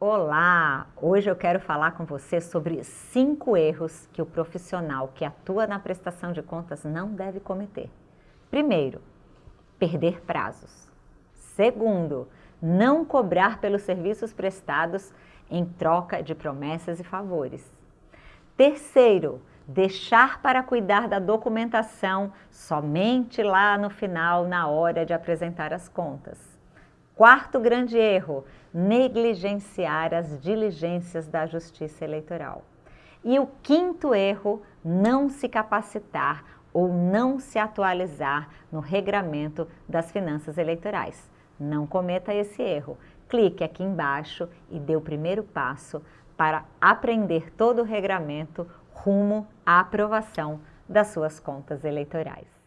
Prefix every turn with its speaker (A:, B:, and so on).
A: Olá! Hoje eu quero falar com você sobre cinco erros que o profissional que atua na prestação de contas não deve cometer. Primeiro, perder prazos. Segundo, não cobrar pelos serviços prestados em troca de promessas e favores. Terceiro, deixar para cuidar da documentação somente lá no final, na hora de apresentar as contas. Quarto grande erro, negligenciar as diligências da Justiça Eleitoral. E o quinto erro, não se capacitar ou não se atualizar no regramento das finanças eleitorais. Não cometa esse erro. Clique aqui embaixo e dê o primeiro passo para aprender todo o regramento rumo à aprovação das suas contas eleitorais.